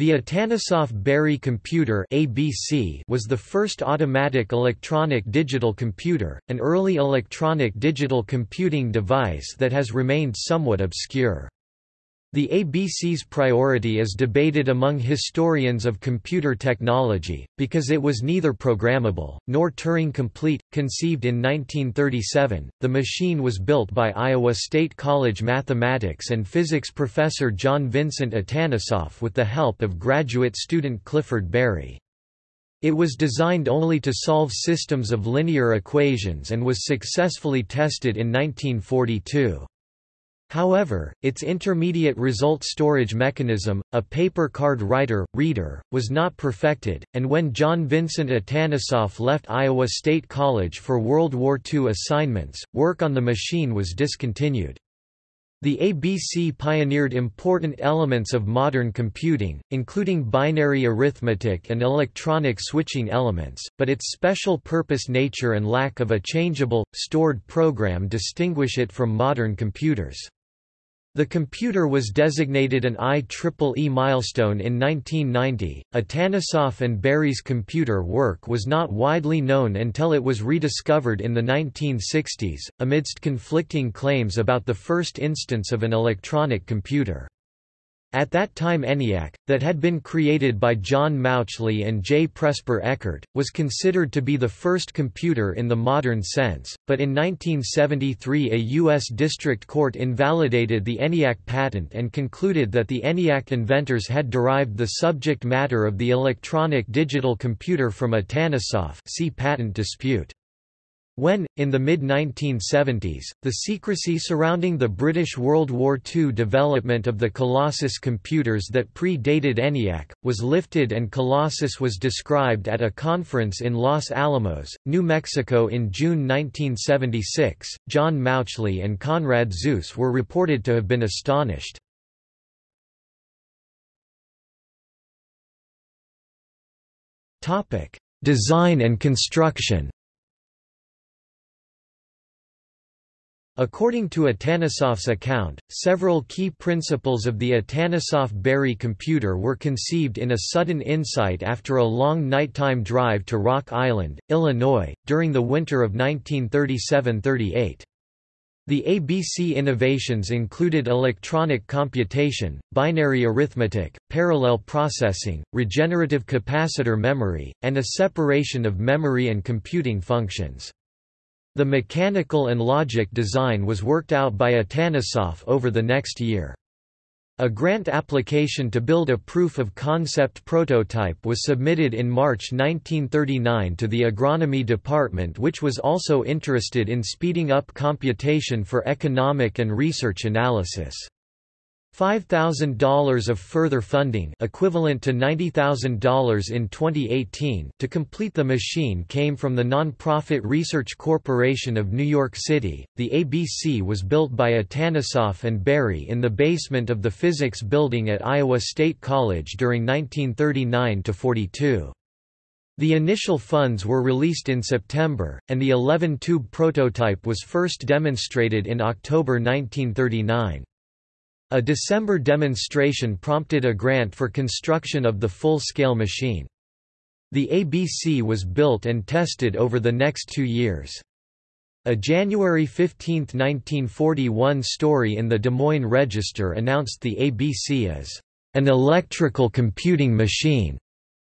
The Atanasoff-Berry computer ABC was the first automatic electronic digital computer, an early electronic digital computing device that has remained somewhat obscure. The ABC's priority is debated among historians of computer technology, because it was neither programmable, nor Turing-complete. Conceived in 1937, the machine was built by Iowa State College mathematics and physics professor John Vincent Atanasoff with the help of graduate student Clifford Berry. It was designed only to solve systems of linear equations and was successfully tested in 1942. However, its intermediate result storage mechanism, a paper card writer, reader, was not perfected, and when John Vincent Atanasoff left Iowa State College for World War II assignments, work on the machine was discontinued. The ABC pioneered important elements of modern computing, including binary arithmetic and electronic switching elements, but its special-purpose nature and lack of a changeable, stored program distinguish it from modern computers. The computer was designated an IEEE milestone in 1990. Atanasoff and Berry's computer work was not widely known until it was rediscovered in the 1960s, amidst conflicting claims about the first instance of an electronic computer. At that time ENIAC, that had been created by John Mauchly and J. Presper Eckert, was considered to be the first computer in the modern sense, but in 1973 a U.S. district court invalidated the ENIAC patent and concluded that the ENIAC inventors had derived the subject matter of the electronic digital computer from Atanasoff see patent dispute. When, in the mid-1970s, the secrecy surrounding the British World War II development of the Colossus computers that pre-dated ENIAC, was lifted and Colossus was described at a conference in Los Alamos, New Mexico in June 1976, John Mauchly and Konrad Zuse were reported to have been astonished. Design and construction According to Atanasoff's account, several key principles of the Atanasoff-Berry computer were conceived in a sudden insight after a long nighttime drive to Rock Island, Illinois, during the winter of 1937–38. The ABC innovations included electronic computation, binary arithmetic, parallel processing, regenerative capacitor memory, and a separation of memory and computing functions. The mechanical and logic design was worked out by Atanasoff over the next year. A grant application to build a proof-of-concept prototype was submitted in March 1939 to the Agronomy Department which was also interested in speeding up computation for economic and research analysis. $5,000 of further funding equivalent to $90,000 in 2018 to complete the machine came from the nonprofit Research Corporation of New York City. The ABC was built by Atanasoff and Berry in the basement of the physics building at Iowa State College during 1939 42. The initial funds were released in September, and the 11-tube prototype was first demonstrated in October 1939. A December demonstration prompted a grant for construction of the full-scale machine. The ABC was built and tested over the next two years. A January 15, 1941 story in the Des Moines Register announced the ABC as an electrical computing machine,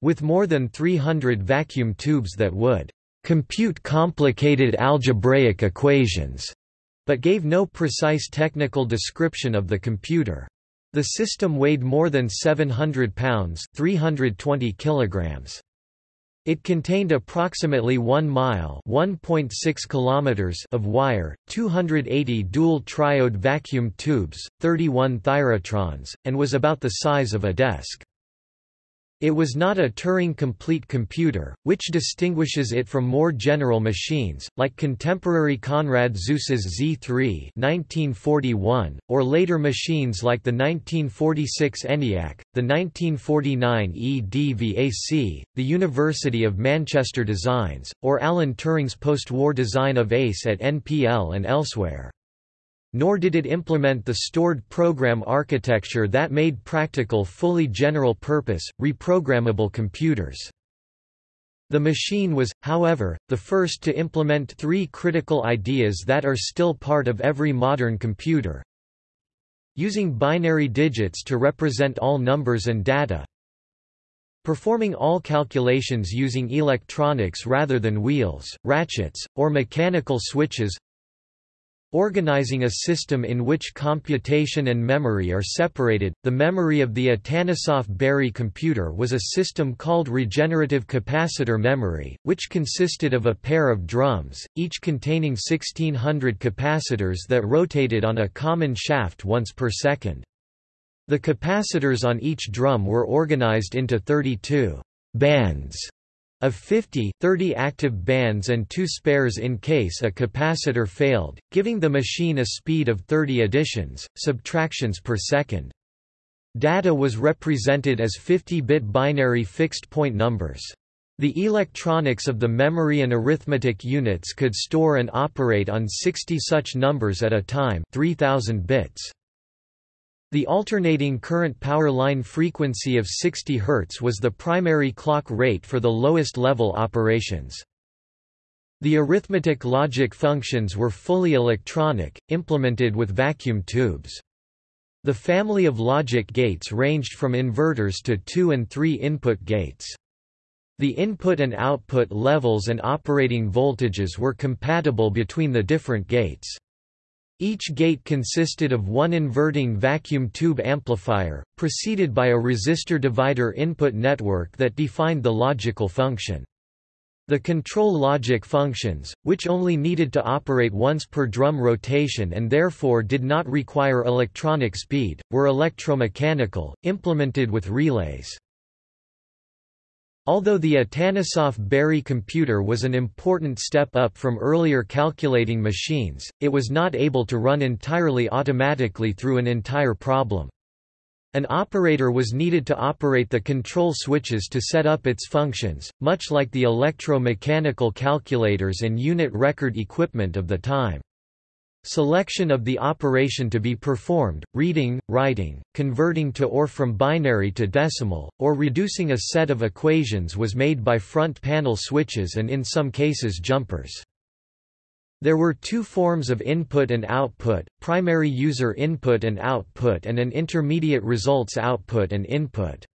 with more than 300 vacuum tubes that would compute complicated algebraic equations but gave no precise technical description of the computer. The system weighed more than 700 pounds 320 kilograms. It contained approximately 1 mile (1.6 kilometers) of wire, 280 dual triode vacuum tubes, 31 thyratrons, and was about the size of a desk. It was not a Turing-complete computer, which distinguishes it from more general machines, like contemporary Konrad Zuse's Z3 1941, or later machines like the 1946 ENIAC, the 1949 EDVAC, the University of Manchester designs, or Alan Turing's post-war design of ACE at NPL and elsewhere. Nor did it implement the stored program architecture that made practical fully general-purpose, reprogrammable computers. The machine was, however, the first to implement three critical ideas that are still part of every modern computer. Using binary digits to represent all numbers and data. Performing all calculations using electronics rather than wheels, ratchets, or mechanical switches Organizing a system in which computation and memory are separated, the memory of the Atanasoff-Berry computer was a system called regenerative capacitor memory, which consisted of a pair of drums, each containing 1600 capacitors that rotated on a common shaft once per second. The capacitors on each drum were organized into 32 bands of 50, 30 active bands and two spares in case a capacitor failed, giving the machine a speed of 30 additions, subtractions per second. Data was represented as 50-bit binary fixed-point numbers. The electronics of the memory and arithmetic units could store and operate on 60 such numbers at a time 3000 bits. The alternating current power line frequency of 60 Hz was the primary clock rate for the lowest level operations. The arithmetic logic functions were fully electronic, implemented with vacuum tubes. The family of logic gates ranged from inverters to two- and three-input gates. The input and output levels and operating voltages were compatible between the different gates. Each gate consisted of one inverting vacuum tube amplifier, preceded by a resistor divider input network that defined the logical function. The control logic functions, which only needed to operate once per drum rotation and therefore did not require electronic speed, were electromechanical, implemented with relays. Although the Atanasoff-Berry computer was an important step up from earlier calculating machines, it was not able to run entirely automatically through an entire problem. An operator was needed to operate the control switches to set up its functions, much like the electro-mechanical calculators and unit record equipment of the time. Selection of the operation to be performed, reading, writing, converting to or from binary to decimal, or reducing a set of equations was made by front panel switches and in some cases jumpers. There were two forms of input and output, primary user input and output and an intermediate results output and input.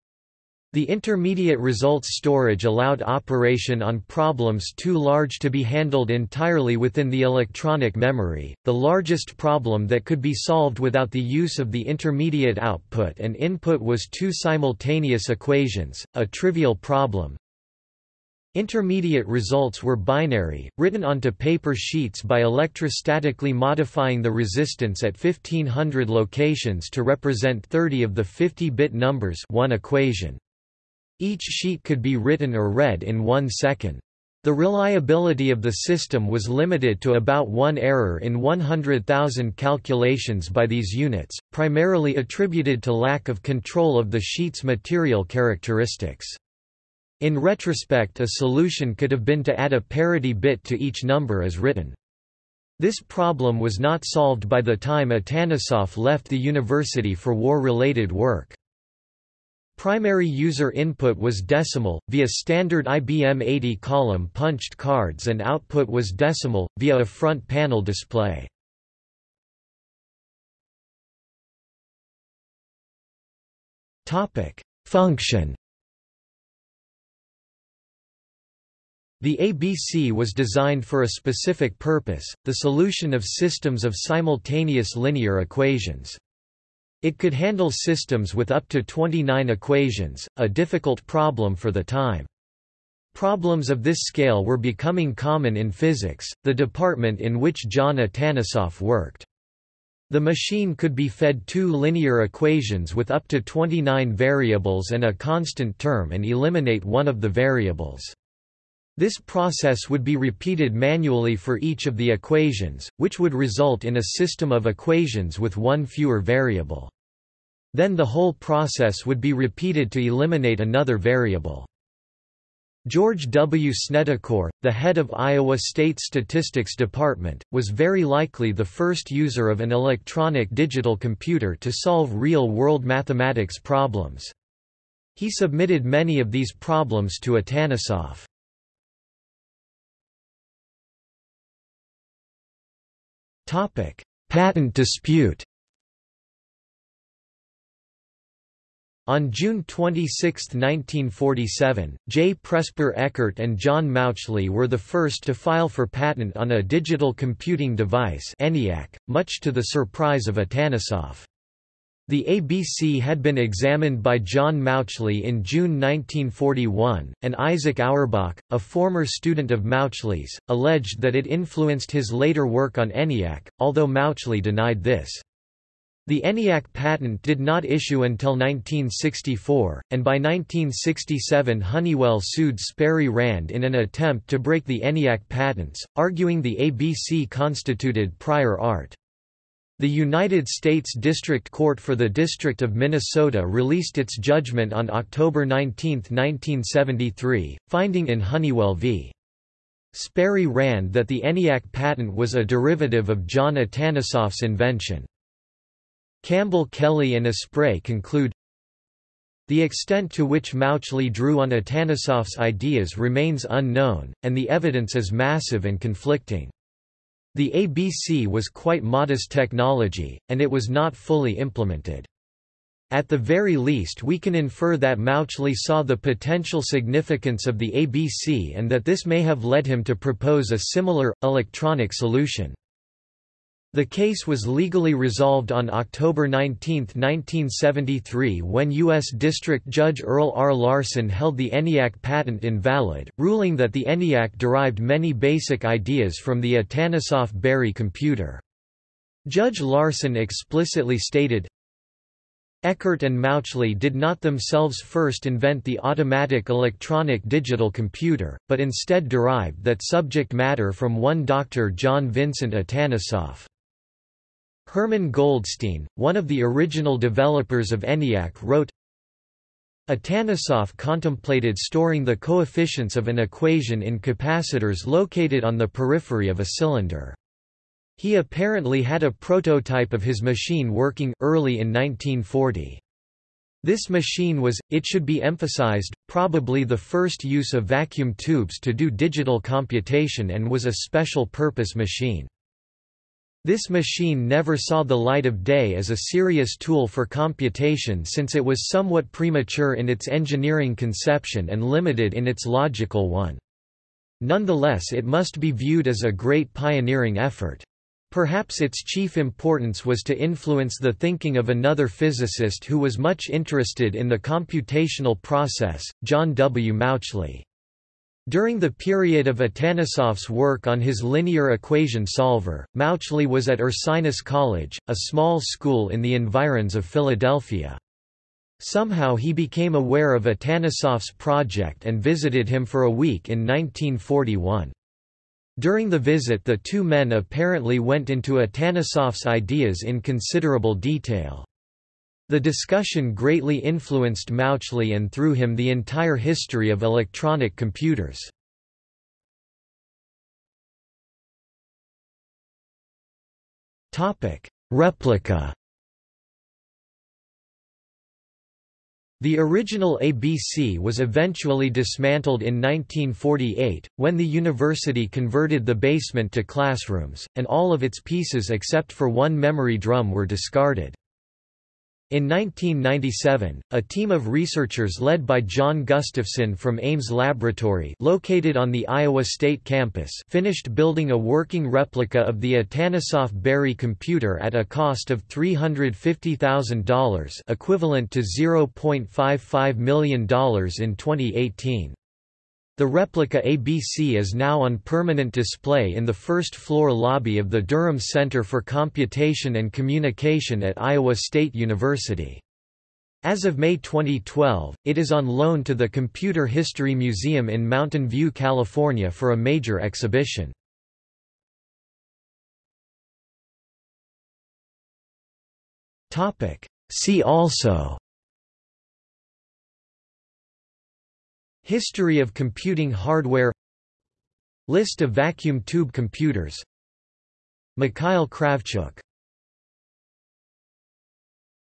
The intermediate results storage allowed operation on problems too large to be handled entirely within the electronic memory. The largest problem that could be solved without the use of the intermediate output and input was two simultaneous equations, a trivial problem. Intermediate results were binary, written onto paper sheets by electrostatically modifying the resistance at 1500 locations to represent 30 of the 50-bit numbers one equation. Each sheet could be written or read in one second. The reliability of the system was limited to about one error in 100,000 calculations by these units, primarily attributed to lack of control of the sheet's material characteristics. In retrospect a solution could have been to add a parity bit to each number as written. This problem was not solved by the time Atanasoff left the university for war-related work. Primary user input was decimal, via standard IBM 80-column punched cards and output was decimal, via a front panel display. Function The ABC was designed for a specific purpose, the solution of systems of simultaneous linear equations. It could handle systems with up to 29 equations, a difficult problem for the time. Problems of this scale were becoming common in physics, the department in which John Atanasoff worked. The machine could be fed two linear equations with up to 29 variables and a constant term and eliminate one of the variables. This process would be repeated manually for each of the equations, which would result in a system of equations with one fewer variable. Then the whole process would be repeated to eliminate another variable. George W. Snedecor, the head of Iowa State Statistics Department, was very likely the first user of an electronic digital computer to solve real-world mathematics problems. He submitted many of these problems to Atanasoff. Patent dispute On June 26, 1947, J. Presper Eckert and John Mauchly were the first to file for patent on a digital computing device ENIAC, much to the surprise of Atanasoff. The ABC had been examined by John Mauchly in June 1941, and Isaac Auerbach, a former student of Mauchly's, alleged that it influenced his later work on ENIAC, although Mauchly denied this. The ENIAC patent did not issue until 1964, and by 1967 Honeywell sued Sperry Rand in an attempt to break the ENIAC patents, arguing the ABC constituted prior art. The United States District Court for the District of Minnesota released its judgment on October 19, 1973, finding in Honeywell v. Sperry Rand that the ENIAC patent was a derivative of John Atanasoff's invention. Campbell Kelly and Aspray conclude, the extent to which Mauchly drew on Atanasoff's ideas remains unknown, and the evidence is massive and conflicting. The ABC was quite modest technology, and it was not fully implemented. At the very least we can infer that Mauchly saw the potential significance of the ABC and that this may have led him to propose a similar, electronic solution. The case was legally resolved on October 19, 1973 when U.S. District Judge Earl R. Larson held the ENIAC patent invalid, ruling that the ENIAC derived many basic ideas from the Atanasoff-Berry computer. Judge Larson explicitly stated, Eckert and Mauchly did not themselves first invent the automatic electronic digital computer, but instead derived that subject matter from one Dr. John Vincent Atanasoff. Herman Goldstine, one of the original developers of ENIAC wrote, Atanasoff contemplated storing the coefficients of an equation in capacitors located on the periphery of a cylinder. He apparently had a prototype of his machine working early in 1940. This machine was, it should be emphasized, probably the first use of vacuum tubes to do digital computation and was a special-purpose machine. This machine never saw the light of day as a serious tool for computation since it was somewhat premature in its engineering conception and limited in its logical one. Nonetheless it must be viewed as a great pioneering effort. Perhaps its chief importance was to influence the thinking of another physicist who was much interested in the computational process, John W. Mauchly. During the period of Atanasoff's work on his linear equation solver, Mauchly was at Ursinus College, a small school in the environs of Philadelphia. Somehow he became aware of Atanasoff's project and visited him for a week in 1941. During the visit the two men apparently went into Atanasoff's ideas in considerable detail. The discussion greatly influenced Mauchly and through him the entire history of electronic computers. Replica The original ABC was eventually dismantled in 1948, when the university converted the basement to classrooms, and all of its pieces except for one memory drum were discarded. In 1997, a team of researchers led by John Gustafson from Ames Laboratory located on the Iowa State campus finished building a working replica of the Atanasoff-Berry computer at a cost of $350,000 equivalent to $0.55 million in 2018. The replica ABC is now on permanent display in the first-floor lobby of the Durham Center for Computation and Communication at Iowa State University. As of May 2012, it is on loan to the Computer History Museum in Mountain View, California for a major exhibition. See also History of computing hardware. List of vacuum tube computers. Mikhail Kravchuk